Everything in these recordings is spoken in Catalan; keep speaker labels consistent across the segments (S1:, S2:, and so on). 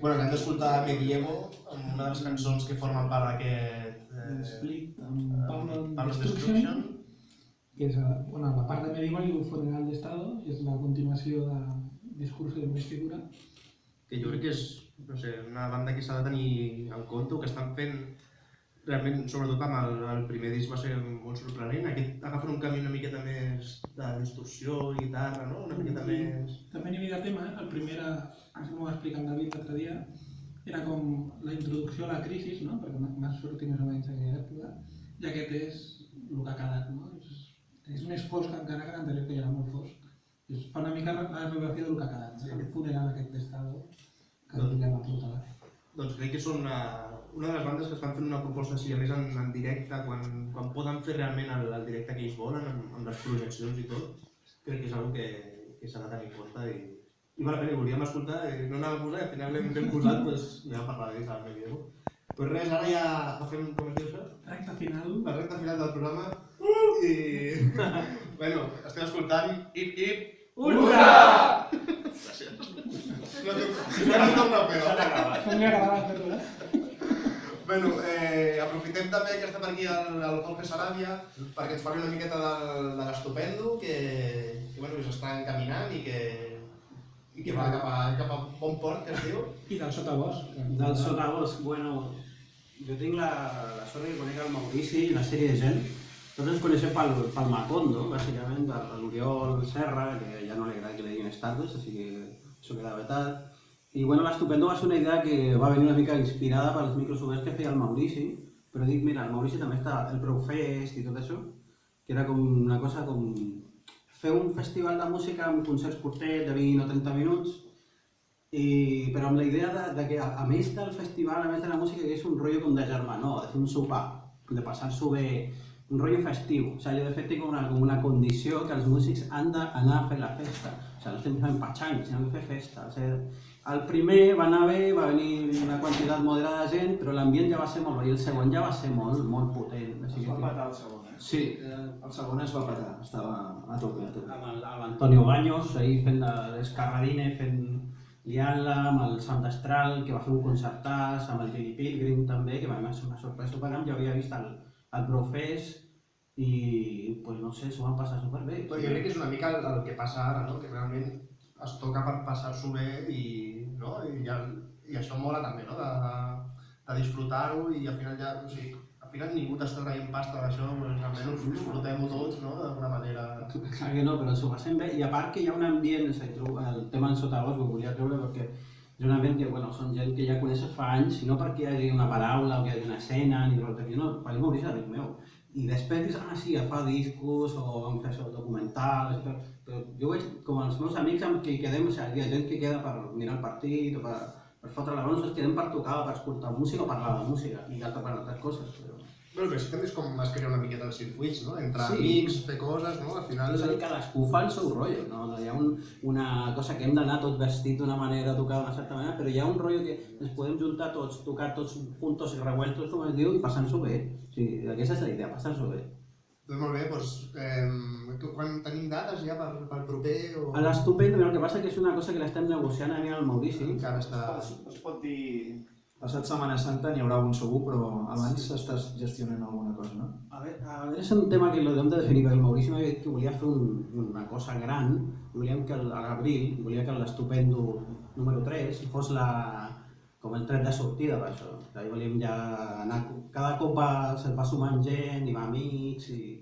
S1: Bueno, que hem d'escoltar Medievo, amb una de les cançons que formen part d'aquest...
S2: Eh, Split, amb
S1: eh,
S2: Pablo Destruction,
S1: Destruction.
S2: que és eh, bueno, la part de Medieval i un funeral d'Estado, que és la continuació de Discurso d'investidura.
S1: que jo crec que és no sé, una banda que s'ha de tenir en compte, o que estan fent realment, sobretot amb el, el primer disc va ser molt sorprenent, aquest agafen un camí una miqueta més de distorsió, guitarra, no? una miqueta
S2: I
S1: més...
S2: També a nivell de tema, el primer, era, això m'ho va explicar en David l'altre dia, era com la introducció a la crisi, no? perquè m'ha sortit més o menys en aquella època, i aquest és el que ha quedat. No? És, és més fosc encara que l'anterior, que ja era molt fosc. És, fa una mica la radiografia del que ha quedat,
S1: Sí.
S2: sí. el funeral aquest d'estado que
S1: Doncs-
S2: doncs... va portar.
S1: Doncs crec que són una, una de les bandes que estan fent una proposta així, a més en, en directe, quan, quan poden fer realment el, el directe que ells volen, amb, amb les projeccions i tot, crec que és una que, que s'ha de tenir en compte i, i val la pena, volíem escoltar, i no anava a posar, i al final l'hem posat, doncs ja parlaré a Medievo. Pues res, ara ja fem, com es diu això?
S2: Recte final,
S1: La recta final del programa i... bueno, estem escoltant Hip Hip
S3: Ultra!
S1: Gràcies. Bueno, eh, aprofitem també que està per aquí el, el Jorge Sarabia perquè ens parli una miqueta del, de l'Estupendo que, que, bueno, que s'està encaminant i que, i que va cap a, cap a bon port, que es diu.
S2: I del sotabosc.
S3: Del sotabosc, bueno, jo tinc la, la sort que conec el Maurici i una sèrie de gent. Tots ens coneixem pel, pel Macondo, bàsicament, de l'Oriol Serra, que ja no li agrada que li diguin Stardust, així que això queda vetat. I bueno, l'Estupendo va ser una idea que va venir una mica inspirada pels micros oberts que feia el Maurici, però dic, mira, el Maurici també està el Brewfest i tot això, que era com una cosa com fer un festival de música amb concerts curtets de 20 o 30 minuts, i, però amb la idea de, de que a, a més del festival, a més de la música, que és un rotllo com de germanor, de fer un sopar, de passar-s'ho bé, un rotllo festiu. O sigui, jo de fet tinc una, com una condició que els músics han d'anar a fer la festa. O sigui, no estem fent patxang, sinó que fer festa. O sigui, el primer va anar bé, va venir una quantitat moderada de gent, però l'ambient ja va ser molt bé, i el segon ja va ser molt, molt potent. O
S4: Es
S3: sigui,
S4: va
S3: que...
S4: petar el segon, eh?
S3: Sí.
S4: Eh, El segon es va petar, estava a tope, a tope.
S3: amb l'Antonio Baños, ahir fent de- l'escarradine, fent liant-la, amb el Sant Astral, que va fer un concertàs, amb el Billy Pilgrim també, que va ser una sorpresa superant, ja havia vist el, el Brofest i, pues, no sé, s'ho van passar superbé.
S1: Però jo crec que és una mica el, el que passa ara, no? que realment es toca per passar-s'ho bé i, no? I, ja, i això mola també, no? de, de, de disfrutar-ho i al final ja, o sigui, al final ningú t'està traient pasta d'això, doncs almenys disfrutem-ho tots no? d'alguna manera.
S3: Clar que no, però s'ho passem bé. I a part que hi ha un ambient, el tema del sotabosc ho volia treure perquè és un que, bueno, són gent que ja coneixes fa anys, no perquè hi hagi una paraula o que hi hagi una escena, ni res, no, per mi m'hauria d'amic meu. I després dius, ah, sí, fa discos o vam fer això, documentals, però, però jo veig com els meus amics amb qui quedem, o sigui, hi ha gent que queda per mirar el partit o per, per fotre la nosaltres quedem per tocar, per escoltar música o parlar de música i altres altres coses. Però...
S1: Bueno, però sí també és com es crea una miqueta els circuits, no? Entre
S3: Sí.
S1: amics, fer coses, no? Al final...
S3: És a dir, cadascú fa el seu rotllo, no? no hi ha un, una cosa que hem d'anar tot vestit d'una manera, tocar d'una certa manera, però hi ha un rotllo que ens podem juntar tots, tocar tots juntos i revueltos, com es diu, i passar-nos-ho bé. O sigui, aquesta és la idea, passar-nos-ho bé.
S1: Doncs molt bé, doncs, eh, quan tenim dates ja per, per proper o...
S3: A l'estupendo, el que passa que és una cosa que l'estem negociant a mi al Maurici,
S1: Encara està...
S4: Es, es pot dir... Passat Setmana Santa n'hi haurà un segur, però abans estàs gestionant alguna cosa, no?
S3: A veure, a veure, és un tema que l'hem de definir, perquè el Maurici m'ha dit que volia fer un, una cosa gran, volíem que a l'abril, volia que l'estupendo número 3 fos la, com el tret de sortida per això. Ahir volíem ja anar, cada cop va, se'l va sumant gent, i va amics, i,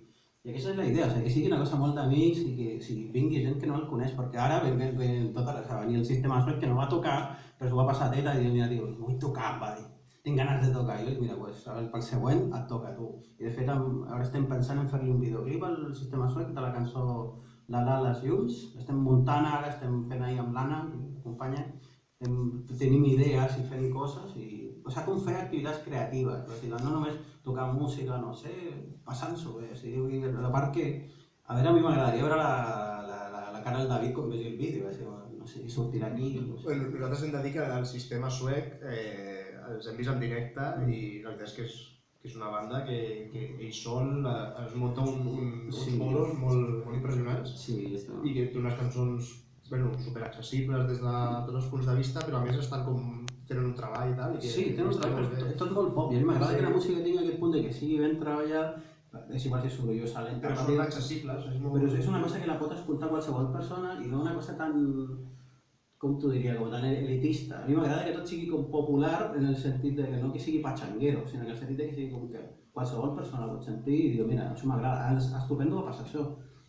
S3: i aquesta és la idea, o sigui, que sigui una cosa molt d'amics i que si vingui gent que no el coneix, perquè ara ve, ve, ve tota la, o sigui, el sistema Suec que no va tocar, però s'ho va passar a teta i mira, diu, vull tocar, va dir tinc ganes de tocar, i dic, mira, pues, pel següent et toca tu. I de fet, ara estem pensant en fer-li un videoclip al sistema suec de la cançó La La Les Llums. Estem muntant ara, estem fent ahir amb l'Anna, que m'acompanya, estem, tenim idees i fent coses, i, o sigui, com fer activitats creatives, o sigui, no només tocar música, no sé, passant-s'ho bé, o sigui, vull dir, a part que, a veure, a mi m'agradaria veure la, la, la, la cara del David quan vegi el vídeo, o sigui, no sé si sortirà aquí, no sé.
S1: Bueno, nosaltres hem de dir que el sistema suec eh, els hem vist en directe i la veritat és que és, que és una banda que, que ell sol eh, es munta un, un, uns
S3: Sí.
S1: bolos molt, molt impressionants
S3: Sí,
S1: i que té unes cançons bueno, superaccessibles des de tots els punts de vista, però a més estan com tenen un treball i tal. I que,
S3: Sí, té un treball,
S1: bé.
S3: tot, molt pop, i a mi m'agrada
S1: Sí.
S3: que la música tingui aquest punt de que sigui ben treballat, és igual si és sorollosa, lenta,
S1: Però són accessibles, és molt...
S3: però és una cosa que la pot escoltar qualsevol persona i no una cosa tan, com t'ho diria, com tan elitista. A mi m'agrada que tot sigui com popular en el sentit de que no que sigui patxanguero, sinó que en el sentit de que sigui com que qualsevol persona pot sentir i dir, mira, això m'agrada. És estupendo va passar això,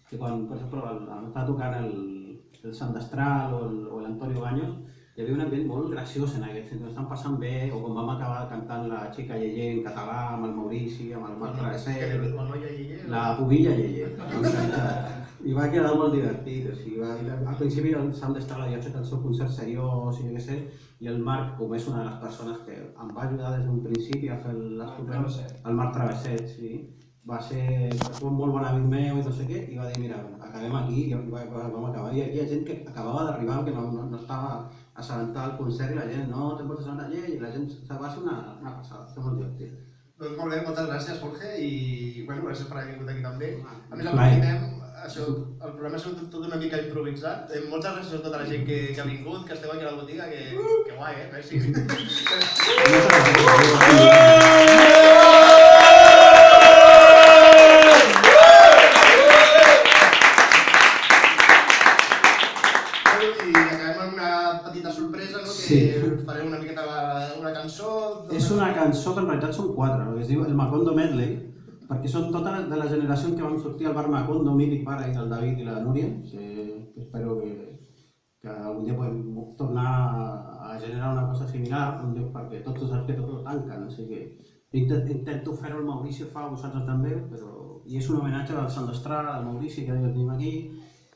S3: que quan, per exemple, el, estava tocant el, el Sant Destral o el- l'Antonio Baños, hi havia un ambient molt graciós en aquest sentit, estan passant bé, o quan vam acabar cantant la xica Yeye en català, amb el Maurici, amb el Marc Travesser,
S1: la noia Yeye...
S3: la pubilla Yeye, i va quedar molt divertit, o sigui, va, al principi el Sam d'Estar havia fet el seu concert seriós i jo què sé, i el Marc, com és una de les persones que em va ajudar des d'un principi a fer l'estupend, el Marc Travesset, sí, va ser un molt bon amic meu i no sé què, i va dir, mira, acabem aquí, i va, va, vam acabar. I hi ha gent que acabava d'arribar, que no, no, no estava assabentada al concert, i la gent, no, te'n pots assabentar, i la gent, o va ser una, una passada, va ser molt divertit.
S1: Doncs molt bé, moltes gràcies, Jorge, i bueno, gràcies per haver vingut aquí també. A més, aprofitem, això, el programa ha sigut tot una mica improvisat. Eh, moltes gràcies a tota la gent que, que ha vingut, que esteu aquí a la botiga, que, que guai, eh? Merci. I que
S3: realitat són quatre, el que es diu el Macondo Medley, perquè són tota de la generació en què vam sortir al bar Macondo, mític bar ahí del David i la Núria, que, que espero que, que algun dia podem tornar a, generar una cosa similar, perquè tots tu saps que tot ho tanquen, o sigui que intent, intento fer-ho el Maurici fa, vosaltres també, però i és un homenatge al Sant Estrada, al Maurici, que el tenim aquí,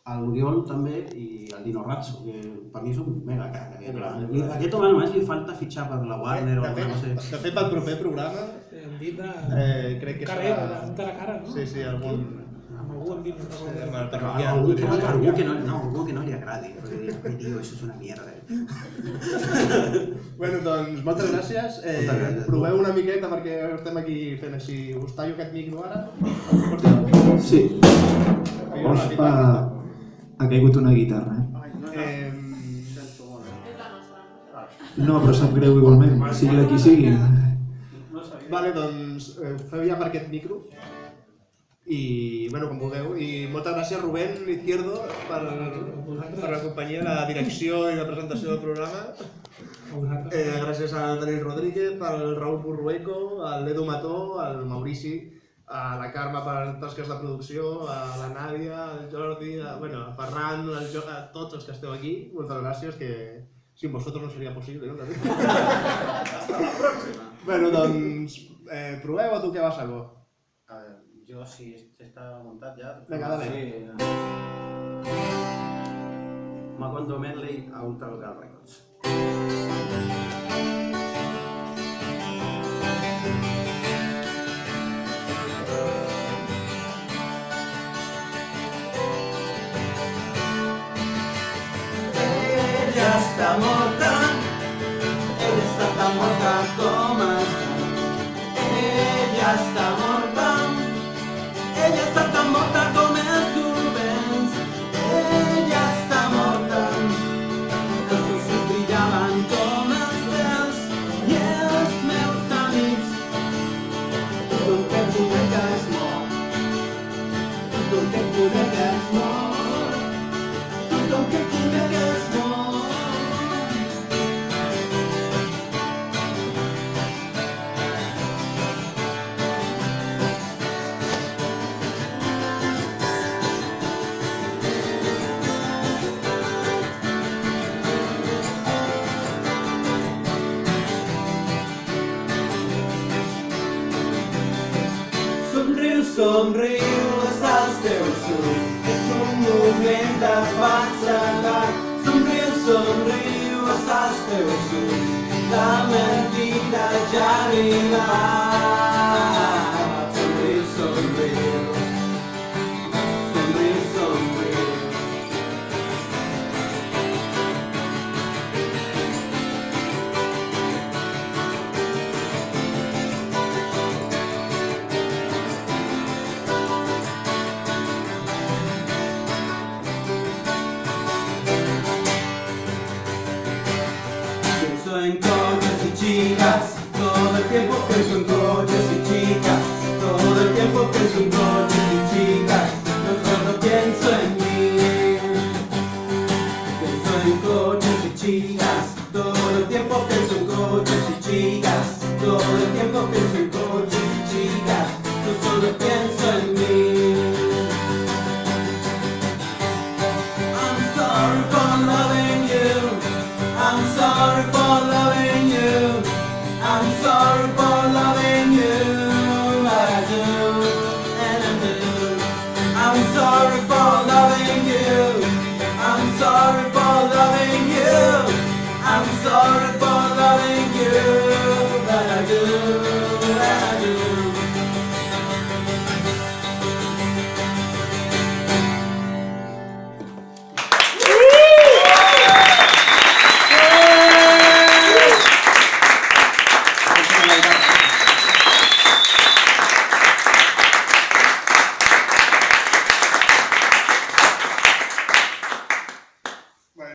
S3: a l'Oriol també i al Dino Razzo, que per mi és un mega crac. Aquest, I aquest home només li falta fitxar per la Warner o
S1: de,
S3: alguna
S1: fet,
S3: cosa.
S1: de fet, pel proper programa,
S2: Hem dit de...
S1: eh, crec que
S2: carrer,
S1: serà...
S2: de la cara, no?
S1: Sí, sí, algun...
S2: Amb algú hem dit, no
S1: Sí,
S2: recordo.
S1: amb el
S3: Però
S1: parroquià.
S3: algú que, no, algú, que no, no, algú que no li agradi, perquè dir, "Ai, tio, això és una mierda.
S1: Bueno, doncs moltes gràcies. Eh,
S3: Moltes gràcies.
S1: Proveu una miqueta perquè estem aquí fent així. Us tallo aquest micro ara.
S4: Sí,
S1: no,
S4: Ospa ha caigut una guitarra, eh? No, però sap greu igualment, sigui de qui sigui.
S1: vale, doncs eh, feu ja per aquest micro. I, bueno, com vulgueu. I moltes gràcies, Rubén Izquierdo, per, per la companyia, la direcció i la presentació del programa. Eh, gràcies a Daniel Rodríguez, al Raúl Burrueco, al Edu Mató, al Maurici, a la Carme per tasques de producció, a la Nàdia, al Jordi, a, bueno, a Ferran, al jo, a tots els que esteu aquí. Moltes gràcies, que sin vosotros no sería posible, no? També. bueno, doncs, eh, proveu o toqueu a saco?
S3: A veure, jo si està muntat ja...
S1: Vinga, dale.
S3: Sí. Macondo Medley a Ultra Local Records. Ella està morta, ella està tan morta com està. Ella està morta, Somriu, els teus ulls. És un moment de falsedat. Somriu, somriu, els teus ulls. La mentida ja ha